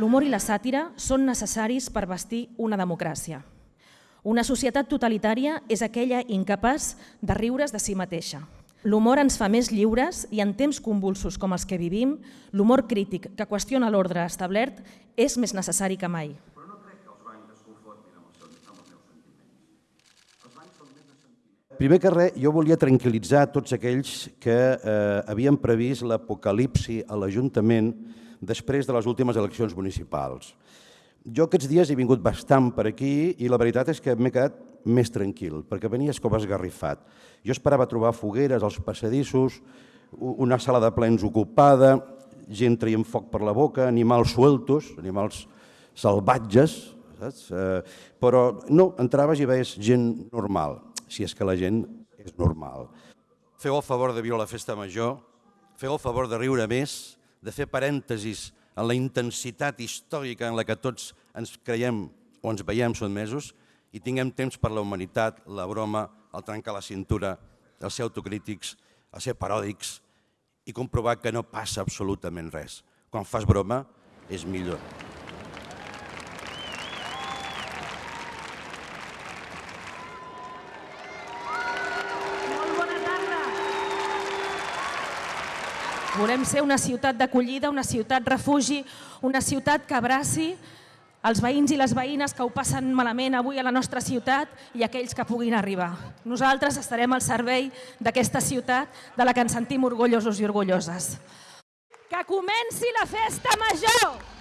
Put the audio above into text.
L'humor i la sàtira són necessaris per vestir una democràcia. Una societat totalitària és aquella incapaç de riure's de si mateixa. L'humor ens fa més lliures i en temps convulsos com els que vivim, l'humor crític que qüestiona l'ordre establert és més necessari que mai. Primer que res, jo volia tranquil·litzar tots aquells que eh, havien previst l'apocalipsi a l'Ajuntament després de les últimes eleccions municipals. Jo aquests dies he vingut bastant per aquí i la veritat és que m'he quedat més tranquil, perquè venies com esgarrifat. Jo esperava trobar fogueres als passadissos, una sala de plens ocupada, gent traient foc per la boca, animals sueltos, animals salvatges, saps? Eh, però no, entraves i veies gent normal si és que la gent és normal. Feu el favor de viure la festa major, feu el favor de riure més, de fer parèntesis en la intensitat històrica en la que tots ens creiem o ens veiem sotmesos i tinguem temps per la humanitat, la broma, el trencar la cintura, el ser autocrítics, el ser paròdics i comprovar que no passa absolutament res. Quan fas broma és millor. Volem ser una ciutat d'acollida, una ciutat refugi, una ciutat que abraci els veïns i les veïnes que ho passen malament avui a la nostra ciutat i aquells que puguin arribar. Nosaltres estarem al servei d'aquesta ciutat de la que ens sentim orgullosos i orgulloses. Que comenci la festa major!